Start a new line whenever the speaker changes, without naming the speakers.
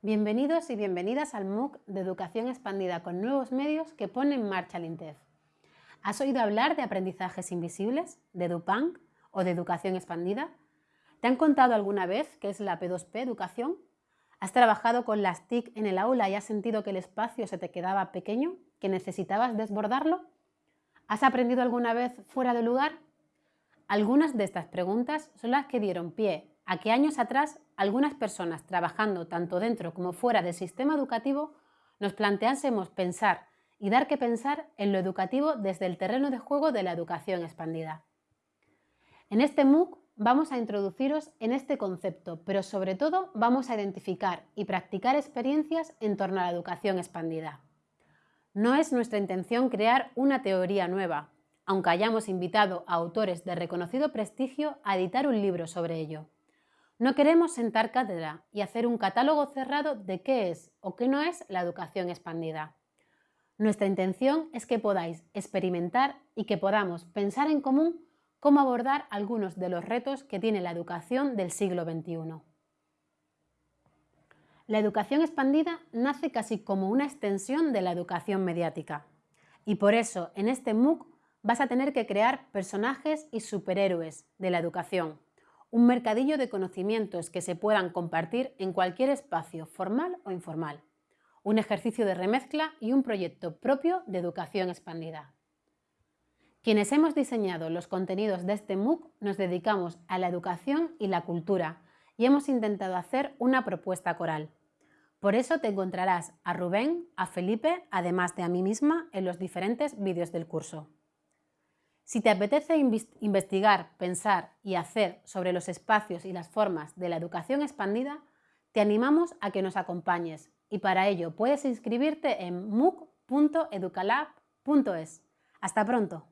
Bienvenidos y bienvenidas al MOOC de Educación Expandida con nuevos medios que pone en marcha el INTEF. ¿Has oído hablar de aprendizajes invisibles, de EduPunk o de educación expandida? ¿Te han contado alguna vez qué es la P2P educación? ¿Has trabajado con las TIC en el aula y has sentido que el espacio se te quedaba pequeño, que necesitabas desbordarlo? ¿Has aprendido alguna vez fuera de lugar? Algunas de estas preguntas son las que dieron pie a que años atrás algunas personas trabajando tanto dentro como fuera del sistema educativo nos planteásemos pensar y dar que pensar en lo educativo desde el terreno de juego de la educación expandida. En este MOOC vamos a introduciros en este concepto, pero sobre todo vamos a identificar y practicar experiencias en torno a la educación expandida. No es nuestra intención crear una teoría nueva, aunque hayamos invitado a autores de reconocido prestigio a editar un libro sobre ello. No queremos sentar cátedra y hacer un catálogo cerrado de qué es o qué no es la educación expandida. Nuestra intención es que podáis experimentar y que podamos pensar en común cómo abordar algunos de los retos que tiene la educación del siglo XXI. La educación expandida nace casi como una extensión de la educación mediática y por eso en este MOOC vas a tener que crear personajes y superhéroes de la educación un mercadillo de conocimientos que se puedan compartir en cualquier espacio, formal o informal, un ejercicio de remezcla y un proyecto propio de educación expandida. Quienes hemos diseñado los contenidos de este MOOC nos dedicamos a la educación y la cultura y hemos intentado hacer una propuesta coral. Por eso te encontrarás a Rubén, a Felipe, además de a mí misma, en los diferentes vídeos del curso. Si te apetece investigar, pensar y hacer sobre los espacios y las formas de la educación expandida, te animamos a que nos acompañes y para ello puedes inscribirte en mooc.educalab.es. ¡Hasta pronto!